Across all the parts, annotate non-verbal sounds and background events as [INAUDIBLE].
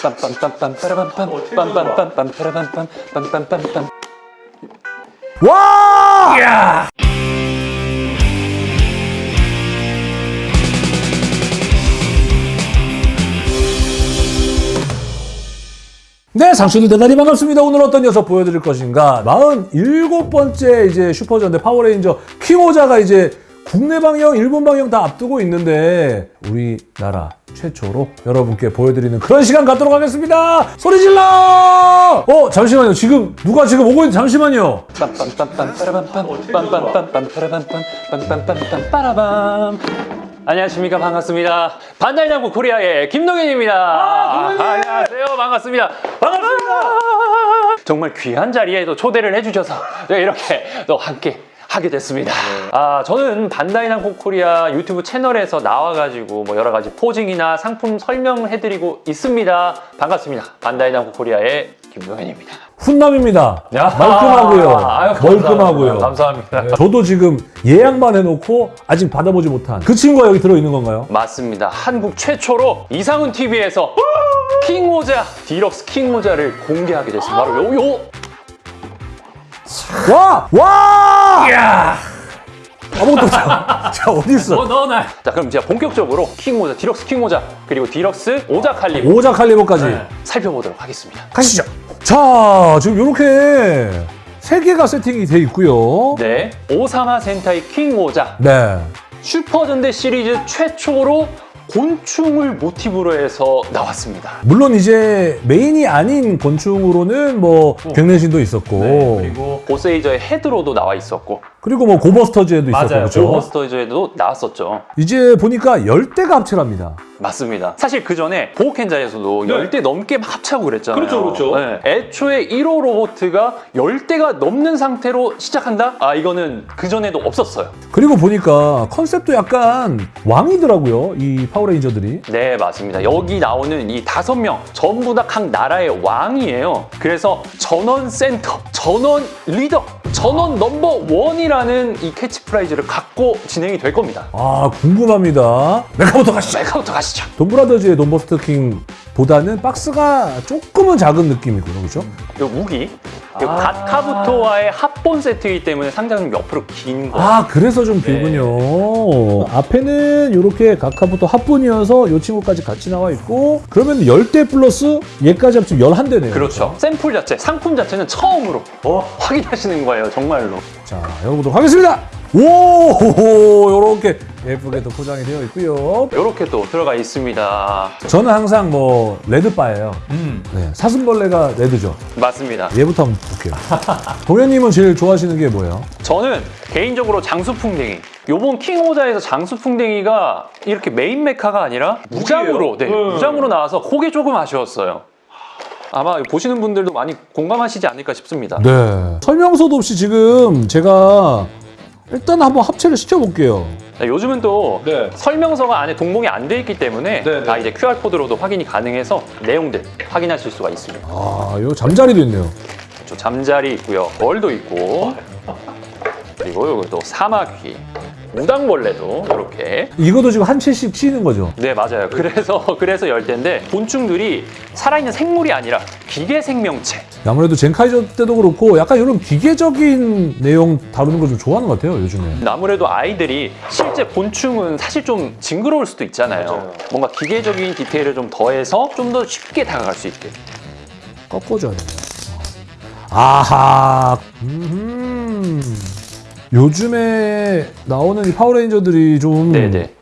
빰빰빰빰 빠라밤빰 빰빰빰빰 빠라밤빰 빰빰빰빰 와! 네, 상추들 대단히 반갑습니다. 오늘 어떤 녀석 보여드릴 것인가? 47번째 이제 슈퍼전대 파워레인저 킹오저가 이제 국내 방영, 일본 방영 다 앞두고 있는데 우리나라 최초로 여러분께 보여드리는 그런 시간 갖도록 하겠습니다. 소리 질러! 어, 잠시만요. 지금 누가 지금 오고 있는 잠시만요. 안녕하십니까 반갑습니다 남부 코리아의 김동현입니다 아, 안녕하세요 반갑습니다 반갑습니다 정말 귀한 자리에 또 초대를 해주셔서 네, 이렇게 또 함께 하게 됐습니다. 아, 저는 반다이 남코 코리아 유튜브 채널에서 나와가지고 뭐 여러 가지 posing이나 상품 설명을 해드리고 있습니다. 반갑습니다. 반다이 남코 코리아의 김동현입니다. 훈남입니다. 야. 말끔하고요. 아유, 감사합니다. 멀끔하고요. 감사합니다. 저도 지금 예약만 해놓고 아직 받아보지 못한 그 친구가 여기 들어있는 건가요? 맞습니다. 한국 최초로 이상훈 TV에서 킹오저 디럭스 킹오저를 공개하게 됐습니다. 바로 요, 요 와! 와! 이야! 아무것도 없어. [LAUGHS] 자, 어디 있어? 넣어놔. 자, 그럼 제가 본격적으로 킹오저, 디럭스 킹오저, 그리고 디럭스 오저칼리버 오저칼리버까지 살펴보도록 하겠습니다. 가시죠. 자, 지금 이렇게 세 개가 세팅이 돼 있고요. 네, 오사마 센타이 킹 모자 네. 슈퍼전대 시리즈 최초로 곤충을 모티브로 해서 나왔습니다. 물론 이제 메인이 아닌 곤충으로는 뭐 갱년신도 있었고 네, 그리고 보세이저의 헤드로도 나와 있었고 그리고 뭐 고버스터즈에도 있었고 그렇죠? 고버스터즈에도 나왔었죠. 이제 보니까 열대가 합체랍니다. 맞습니다. 사실 그 전에 보우켄저에서도 열 10대 넘게 막 합체하고 그랬잖아요. 네. 그렇죠, 그렇죠. 네. 애초에 1호 로보트가 10대가 넘는 상태로 시작한다? 아, 이거는 그 전에도 없었어요. 그리고 보니까 컨셉도 약간 왕이더라고요. 이 파워레인저들이. 네, 맞습니다. 여기 나오는 이 다섯 명 전부 다 각 나라의 왕이에요. 그래서 전원 센터, 전원 리더, 전원 number one이라는 이 캐치프레이즈를 갖고 진행이 될 겁니다. 아 궁금합니다. 메카부터 가시죠. 메카부터 가시죠. 돈브라더즈의 돈버스터킹 보다는 박스가 조금은 작은 느낌이고요. 그렇죠? 이 무기, 이 아. 갓카부토와의 합본 세트이기 때문에 상당히 좀 옆으로 긴 거. 아 그래서 좀 길군요. 앞에는 이렇게 갓카부토 합본이어서 이 친구까지 같이 나와 있고 그러면 10대 플러스 얘까지 합치면 11대네요. 그렇죠. 샘플 자체, 상품 자체는 처음으로 확인하시는 거예요, 정말로. 자, 열어보도록 하겠습니다. 오, 이렇게 예쁘게 또 포장이 되어 있고요. 이렇게 또 들어가 있습니다. 저는 항상 뭐 red 파예요. 음, 네, 사슴벌레가 red죠. 맞습니다. 얘부터 한번 볼게요. [LAUGHS] 동현님은 제일 좋아하시는 게 뭐예요? 저는 개인적으로 장수풍뎅이. 요번 킹오저에서 장수풍뎅이가 이렇게 메인 메카가 아니라 무장으로, 네, 음. 무장으로 나와서 그게 조금 아쉬웠어요. 아마 보시는 분들도 많이 공감하시지 않을까 싶습니다. 네. 설명서도 없이 지금 제가 일단 한번 합체를 시켜볼게요. 네, 요즘은 또 네. 설명서가 안에 동봉이 안 돼 있기 때문에 네, 네. 다 이제 QR코드로도 확인이 가능해서 내용들 확인하실 수가 있습니다. 아, 요 잠자리도 있네요. 저 잠자리 있고요. 벌도 있고 그리고 또 사마귀, 무당벌레도 이렇게 이것도 지금 한 채씩 치는 거죠. 네 맞아요. 그래서 [LAUGHS] 그래서 열대인데 곤충들이 살아있는 생물이 아니라 기계 생명체. 아무래도 젠카이저 때도 그렇고 약간 이런 기계적인 내용 다루는 걸 좀 좋아하는 것 같아요, 요즘에. 아무래도 아이들이 실제 곤충은 사실 좀 징그러울 수도 있잖아요. 맞아요. 뭔가 기계적인 디테일을 좀 더해서 좀 더 쉽게 다가갈 수 있게. 꺾어줘야 돼요. 아하. 음흠. 요즘에 나오는 이 파워레인저들이 좀 네네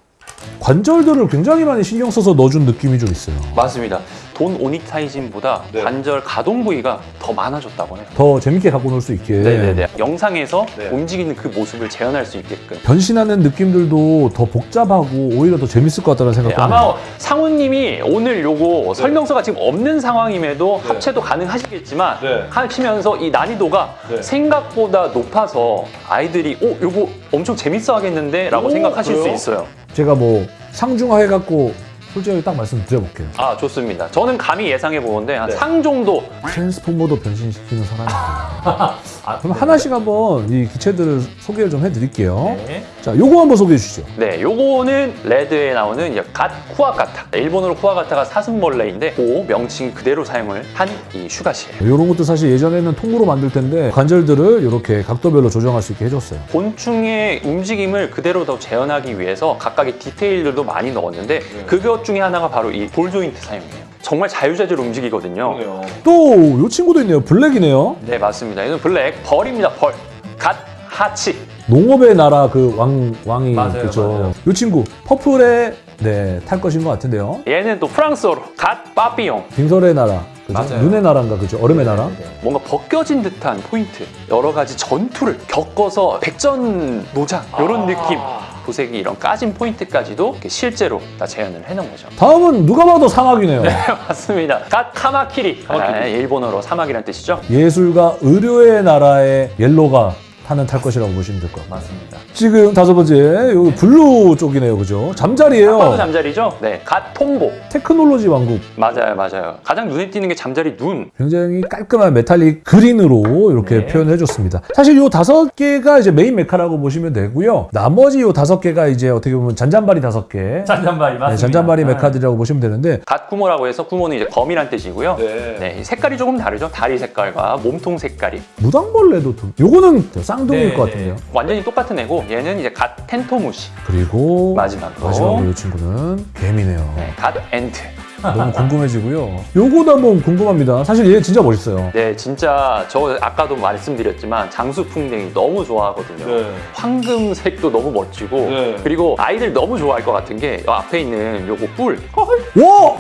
관절들을 굉장히 많이 신경 써서 넣어준 느낌이 좀 있어요. 맞습니다. 돈 오니타이진보다 네. 관절 가동 부위가 더 많아졌다고 해요. 더 재밌게 갖고 놀 수 있게. 네네네. 영상에서 네. 움직이는 그 모습을 재현할 수 있게끔. 변신하는 느낌들도 더 복잡하고 오히려 더 재밌을 것 같다는 네, 생각도 아마 합니다. 상우님이 오늘 요거 설명서가 지금 없는 상황임에도 네. 합체도 가능하시겠지만 네. 하시면서 이 난이도가 네. 생각보다 높아서 아이들이 오 요거 엄청 재밌어 하겠는데 라고 오, 생각하실 그래요? 수 있어요. 제가 뭐 상중하 해갖고 솔직하게 딱 말씀드려볼게요. 아 좋습니다. 저는 감히 예상해 보건데 한 네. 상 정도 트랜스포머도 변신시키는 사람이에요. [LAUGHS] 그럼 하나씩 한번 이 기체들을 소개를 좀 해드릴게요. 네. 자, 자, 요거 한번 소개해 주시죠. 네, 요거는 레드에 나오는 이제 갓 쿠아가타. 일본어로 쿠아가타가 사슴벌레인데 그 명칭 그대로 사용을 한 이 슈가시예요. 이런 것도 사실 예전에는 통으로 만들 텐데 관절들을 이렇게 각도별로 조정할 수 있게 해줬어요. 곤충의 움직임을 그대로 더 재현하기 위해서 각각의 디테일들도 많이 넣었는데 그것 중에 하나가 바로 이 ball joint 사용이에요. 정말 자유자재로 움직이거든요. 또 요 친구도 있네요. black이네요. 네, 맞습니다. 이건 black 벌입니다. 벌. God ハチ. 농업의 나라 그 왕 왕이 맞아요, 그죠. 맞아요. 요 친구 퍼플에 네, 탈 것인 것 같은데요. 얘는 또 프랑스어로 God Papillon. 빙설의 나라, 그죠? 맞아요. 눈의 나라인가 그죠? 얼음의 나라. 뭔가 벗겨진 듯한 포인트. 여러 가지 전투를 겪어서 백전 노장 이런 느낌. 도색이 이런 까진 포인트까지도 이렇게 실제로 다 재현을 해놓은 거죠. 다음은 누가 봐도 사마귀네요. [LAUGHS] 맞습니다. God カマキリ. 아, 일본어로 사마귀란 뜻이죠. 예술과 의료의 나라의 yellow가 타는 탈 것이라고 보시면 될 것 같아요. 맞습니다. 지금 다섯 번째 여기 blue 쪽이네요, 그죠? 잠자리예요. 아빠도 잠자리죠? 네. God トンボ. 테크놀로지 왕국. 맞아요, 맞아요. 가장 눈에 띄는 게 잠자리 눈. 굉장히 깔끔한 metallic green으로 이렇게 네. 표현을 해줬습니다. 사실 요 다섯 개가 이제 메인 mecha라고 보시면 되고요. 나머지 요 다섯 개가 이제 어떻게 보면 잔잔바리 다섯 개. [LAUGHS] 잔잔바리 네, 잔잔바리 mecha들이라고 보시면 되는데 갓 구모라고 해서 구모는 이제 거미란 뜻이고요. 네. 네, 이 색깔이 조금 다르죠. 다리 색깔과 몸통 색깔이. 무당벌레도 좀 요거는 쌍둥이일 네, 것 같은데요. 네. 완전히 똑같은 애고 얘는 이제 God テントウムシ. 그리고 마지막으로. 마지막으로 이 친구는 개미네요. 네, God Ant. 너무 궁금해지고요. [LAUGHS] 요거도 한번 궁금합니다. 사실 얘 진짜 멋있어요. 네, 진짜 저 아까도 말씀드렸지만 장수풍뎅이 너무 좋아하거든요. 네. 황금색도 너무 멋지고 네. 그리고 아이들 너무 좋아할 것 같은 게 앞에 있는 요거 뿔 와!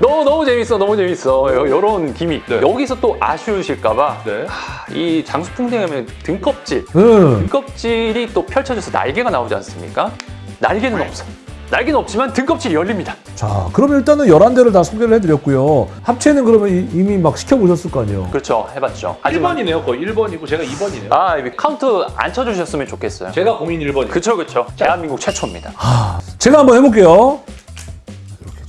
너무 너무 재밌어 너무 재밌어 요, 요런 기믹 네. 여기서 또 아쉬우실까봐 네. 이 장수풍뎅이 하면 등껍질 응. 등껍질이 또 펼쳐져서 날개가 나오지 않습니까? 날개는 없어 날개는 없지만 등껍질이 열립니다 자, 그럼 일단은 11대를 다 소개를 해드렸고요. 합체는 그러면 이- 이미 막 시켜보셨을 거 아니에요? 그렇죠 해봤죠 하지만 1번이네요. 거의 1번이고 제가 2번이네요. 아 카운트 안 쳐주셨으면 좋겠어요 제가 고민 1번이에요. 그쵸 그쵸 대한민국 최초입니다 제가 한번 해볼게요. 이렇게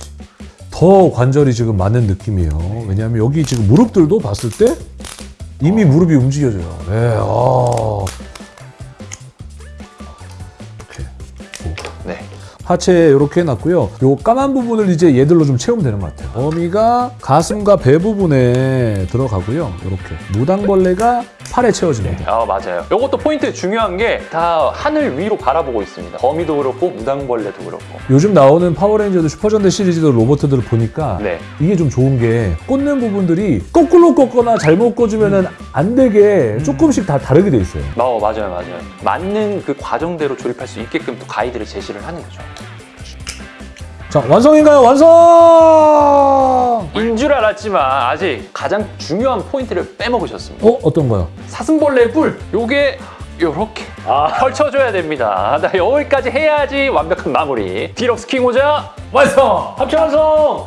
더 관절이 지금 많은 느낌이에요. 왜냐하면 여기 지금 무릎들도 봤을 때 이미 무릎이 움직여져요. 네, 아. 하체에 이렇게 해놨고요. 요 까만 부분을 이제 얘들로 좀 채우면 되는 것 같아요. 거미가 가슴과 배 부분에 들어가고요. 이렇게 무당벌레가 팔에 채워집니다. 아 맞아요. 이것도 포인트 중요한 게 다 하늘 위로 바라보고 있습니다. 거미도 그렇고 무당벌레도 그렇고. 요즘 나오는 파워레인저도 슈퍼전대 시리즈도 로봇들을 보니까 네. 이게 좀 좋은 게 꽂는 부분들이 거꾸로 꽂거나 잘못 꽂으면 안 되게 조금씩 다 다르게 돼 있어요. 어, 맞아요, 맞아요. 맞는 그 과정대로 조립할 수 있게끔 또 가이드를 제시를 하는 거죠. 자 완성인가요? 완성! 인 줄 알았지만 아직 가장 중요한 포인트를 빼먹으셨습니다. 어 어떤 거요? 사슴벌레 뿔, 요게 요렇게 펼쳐줘야 됩니다. 나 여기까지 해야지 완벽한 마무리. deluxe King Ohger 완성! 합체 완성!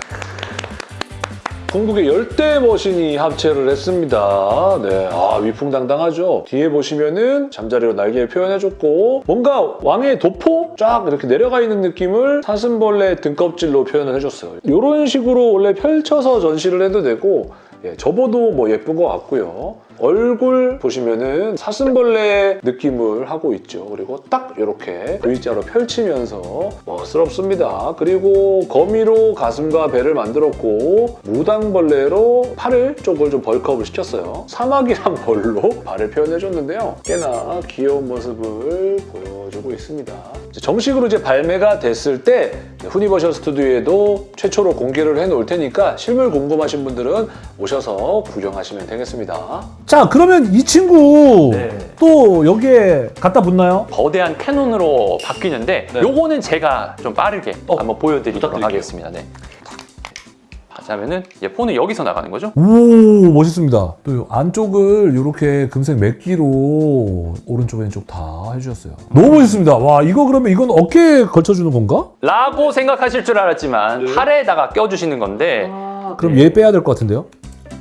궁극의 열 대 machine이 합체를 했습니다. 네, 아 위풍당당하죠. 뒤에 보시면은 잠자리로 날개를 표현해줬고 뭔가 왕의 도포 쫙 이렇게 내려가 있는 느낌을 사슴벌레 등껍질로 표현을 해줬어요. 이런 식으로 원래 펼쳐서 전시를 해도 되고 예, 접어도 뭐 예쁜 것 같고요. 얼굴 보시면은 사슴벌레 느낌을 하고 있죠. 그리고 딱 이렇게 V자로 펼치면서 멋스럽습니다. 그리고 거미로 가슴과 배를 만들었고 무당벌레로 팔을 쪽을 좀 벌크업을 시켰어요. 사막이란 벌로 발을 표현해줬는데요. 꽤나 귀여운 모습을 보여주고 있습니다. 이제 정식으로 이제 발매가 됐을 때 후니버셜 스튜디오에도 최초로 공개를 해놓을 테니까 실물 궁금하신 분들은 오셔서 구경하시면 되겠습니다. 자 그러면 이 친구 네. 또 여기에 갖다 붙나요? 거대한 캐논으로 바뀌는데 네. 요거는 제가 좀 빠르게 어, 한번 보여드리도록 부탁드릴게요. 하겠습니다. 네. 하자면은 이제 폰은 여기서 나가는 거죠? 오 멋있습니다. 또 안쪽을 이렇게 금색 맥기로 오른쪽 왼쪽 다 해주셨어요. 너무 멋있습니다. 와 이거 그러면 이건 어깨에 걸쳐주는 건가? 라고 생각하실 줄 알았지만 네. 팔에다가 껴주시는 건데 그럼 얘 빼야 될 것 같은데요?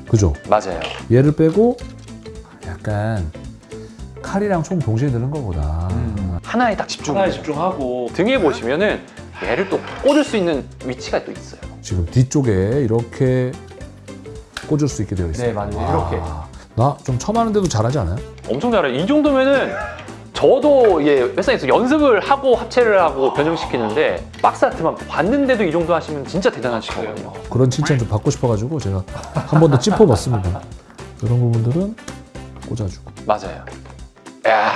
그죠? 맞아요. 얘를 빼고 약간 칼이랑 총 동시에 드는 것보다 하나에 딱 집중. 하나에 집중하고 등에 보시면은 얘를 또 꽂을 수 있는 위치가 또 있어요. 지금 뒤쪽에 이렇게 꽂을 수 있게 되어 있어요. 네, 맞아요. 이렇게. 나 좀 처음 하는데도 잘하지 않아요? 엄청 잘해요. 이 정도면은 저도 이게 회사에서 연습을 하고 합체를 하고 변형시키는데 박스 아트만 봤는데도 이 정도 하시면 진짜 대단하신 거거든요. 그런 칭찬 좀 받고 싶어가지고 제가 한 번더 짚어봤습니다. 이런 부분들은 꽂아주고. 맞아요. 야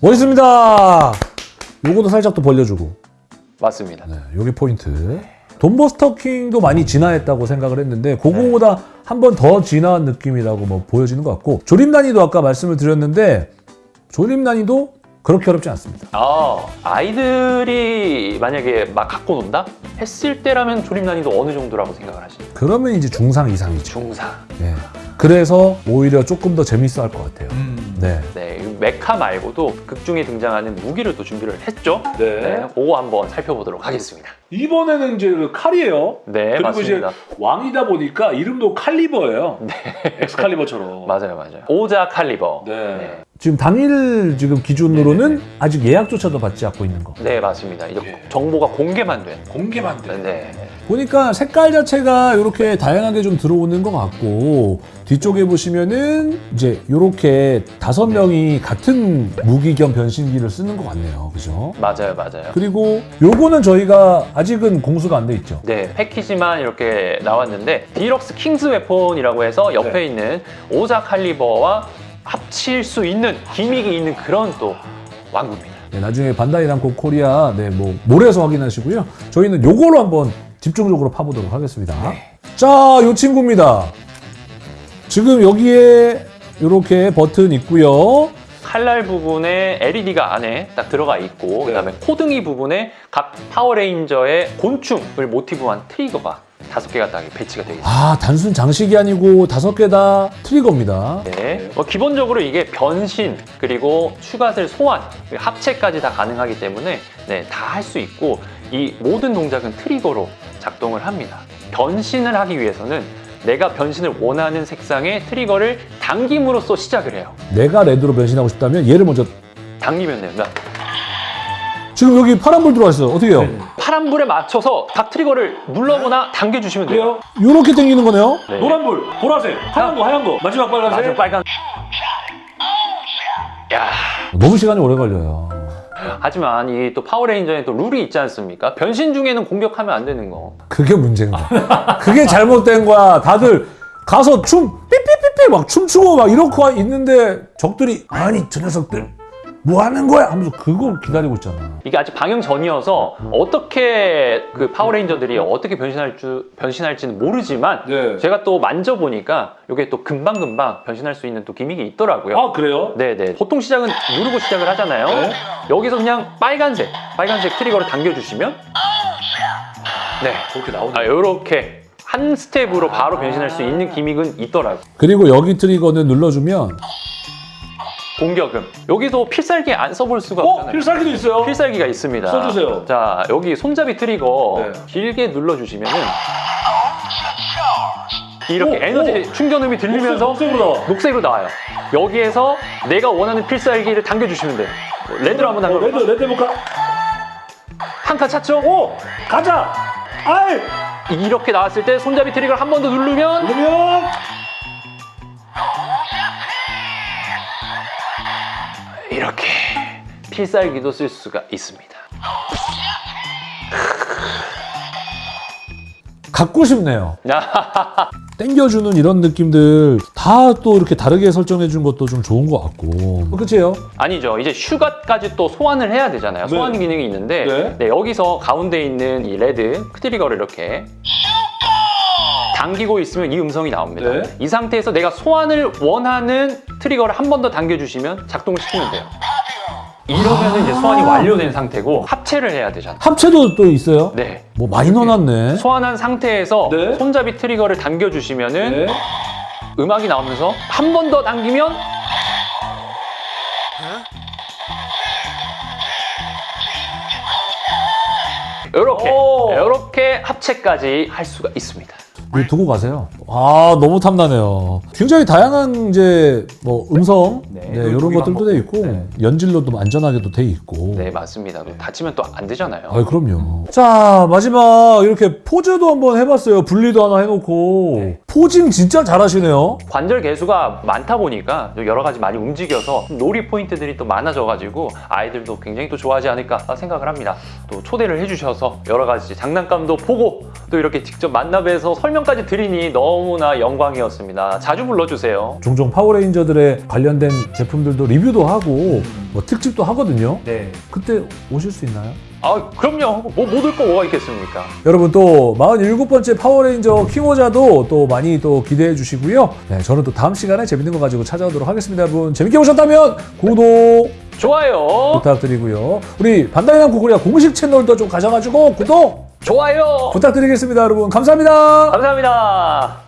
멋있습니다. 요거도 살짝 또 벌려주고. 맞습니다. 네, 여기 포인트. 돈버스터킹도 많이 진화했다고 생각을 했는데 그거보다 한번 더 진화한 느낌이라고 뭐 보여지는 것 같고 조립 난이도 아까 말씀을 드렸는데 조립 난이도 그렇게 어렵지 않습니다. 아 아이들이 만약에 막 갖고 논다 했을 때라면 조립 난이도 어느 정도라고 생각을 하시나요? 그러면 이제 중상 이상이죠. 중상. 네. 그래서 오히려 조금 더 재밌어 할 것 같아요. 네. 네, 이 메카 말고도 극 중에 등장하는 무기를 또 준비를 했죠. 네. 네, 그거 한번 살펴보도록 하겠습니다. 이번에는 이제 그 칼이에요. 네, 그리고 맞습니다. 이제 왕이다 보니까 이름도 칼리버예요. 네. 엑스칼리버처럼. [LAUGHS] 맞아요, 맞아요. 오자 칼리버. 네. 네. 지금 당일 지금 기준으로는 아직 예약조차도 받지 않고 있는 거. 네, 맞습니다. 이제 예. 정보가 공개만 된. 공개만 돼. 네. 보니까 색깔 자체가 이렇게 다양하게 좀 들어오는 것 같고 뒤쪽에 보시면은 이제 이렇게 다섯 명이 같은 무기 겸 변신기를 쓰는 것 같네요. 그죠? 맞아요, 맞아요. 그리고 요거는 저희가 아직은 공수가 안 돼 있죠. 네, 패키지만 이렇게 나왔는데 deluxe King's Weapon이라고 해서 옆에 네. 있는 오자 칼리버와 합칠 수 있는 gimmick이 있는 그런 또 완구입니다. 네, 나중에 반다이 남코 코리아 네, 뭐 mall에서 확인하시고요. 저희는 요걸로 한번 집중적으로 파보도록 하겠습니다. 자, 요 친구입니다. 지금 여기에 이렇게 버튼 있고요. 칼날 부분에 LED가 안에 딱 들어가 있고 그다음에 코등이 부분에 각 파워레인저의 곤충을 모티브한 트리거가 다섯 개가 딱 배치가 되어 있습니다. 아, 단순 장식이 아니고 다섯 개 다 트리거입니다. 네. 뭐 기본적으로 이게 변신 그리고 추가셀 소환 그리고 합체까지 다 가능하기 때문에 네, 다 할 수 있고 이 모든 동작은 트리거로 작동을 합니다. 변신을 하기 위해서는 내가 변신을 원하는 색상의 트리거를 당김으로써 시작을 해요. 내가 레드로 변신하고 싶다면 얘를 먼저 당기면 됩니다. 지금 여기 파란불 들어와 있어요. 어떻게 해요? 파란불에 맞춰서 각 트리거를 눌러거나 당겨주시면 돼요. 그래요? 요렇게 당기는 거네요. 네. 노란불, 보라색, 하얀 거, 하얀 거, 마지막 빨간색. 맞아, 빨간. 야, 너무 시간이 오래 걸려요. 하지만 이 또 파워레인저에 또 룰이 있지 않습니까? 변신 중에는 공격하면 안 되는 거. 그게 문제인 거야. 그게 잘못된 거야. 다들 가서 춤 삐삐삐삐 막 춤추고 막 이러고 있는데 적들이 아니 저 녀석들 뭐 하는 거야 하면서 그걸 기다리고 있잖아. 이게 아직 방영 전이어서 어떻게 그 파워레인저들이 어떻게 변신할 줄 변신할지는 모르지만 네. 제가 또 만져보니까 이게 또 금방금방 변신할 수 있는 또 gimmick이 있더라고요. 아, 그래요? 네네. 보통 시작은 누르고 시작을 하잖아요. 네. 여기서 그냥 빨간색, 빨간색 트리거를 당겨주시면 네. 그렇게 나오네. 아, 요렇게 한 스텝으로 바로 변신할 수 있는 gimmick은 있더라고요. 그리고 여기 트리거는 눌러주면 공격음. 여기도 필살기 안 써볼 수가 어? 없잖아요. 필살기도 있어요? 필살기가 있습니다. 써주세요. 자, 여기 손잡이 트리거 네. 길게 눌러주시면은 이렇게 오, 에너지 충전음이 들리면서 녹색으로 나와. 녹색으로 나와요. 여기에서 내가 원하는 필살기를 당겨주시면 돼요. red로 한번 어, 당겨. red, red 해볼까? 한칸 찼죠? 오! 가자! 아이! 이렇게 나왔을 때 손잡이 트리거를 한 번 더 누르면 그러면 필살기도 쓸 수가 있습니다. 갖고 싶네요. [LAUGHS] 땡겨주는 이런 느낌들 다 또 이렇게 다르게 설정해 준 것도 좀 좋은 것 같고. 그치요? 아니죠. 이제 슈갓까지 또 소환을 해야 되잖아요. 네. 소환 기능이 있는데 네. 네, 여기서 가운데 있는 이 red 트리거를 이렇게 당기고 있으면 이 음성이 나옵니다. 네. 이 상태에서 내가 소환을 원하는 트리거를 한 번 더 당겨주시면 작동을 시키면 돼요. 이러면 이제 소환이 완료된 상태고 합체를 해야 되잖아요. 합체도 또 있어요? 네. 뭐 많이 넣어놨네. 소환한 상태에서 네. 손잡이 트리거를 당겨주시면은 네. 음악이 나오면서 한 번 더 당기면 이렇게 오. 이렇게 합체까지 할 수가 있습니다. 두고 가세요. 아 너무 탐나네요. 굉장히 다양한 이제 뭐 음성 네, 네, 노- 이런 것들도 방법. 돼 있고 네. 연질로도 안전하게도 돼 있고. 네 맞습니다. 또 다치면 또 안 되잖아요. 아 그럼요. 자 마지막 이렇게 포즈도 한번 해봤어요. 분리도 하나 해놓고 네. posing 진짜 잘하시네요. 관절 개수가 많다 보니까 여러 가지 많이 움직여서 놀이 포인트들이 또 많아져가지고 아이들도 굉장히 또 좋아하지 않을까 생각을 합니다. 또 초대를 해주셔서 여러 가지 장난감도 보고 또 이렇게 직접 만나뵈서 설명 까지 드리니 너무나 영광이었습니다. 자주 불러주세요. 종종 파워레인저들의 관련된 제품들도 리뷰도 하고 뭐 특집도 하거든요. 네. 그때 오실 수 있나요? 아 그럼요. 뭐못올거 뭐가 있겠습니까? 여러분 또 47번째 파워레인저 킹오자도 또 많이 또 기대해 주시고요. 네, 저는 또 다음 시간에 재밌는 거 가지고 찾아오도록 하겠습니다. 여러분 재밌게 보셨다면 구독 좋아요. 부탁드리고요. 우리 반다이 남코 코리아 공식 채널도 좀 가셔가지고 구독 좋아요. 부탁드리겠습니다 여러분. 감사합니다. 감사합니다.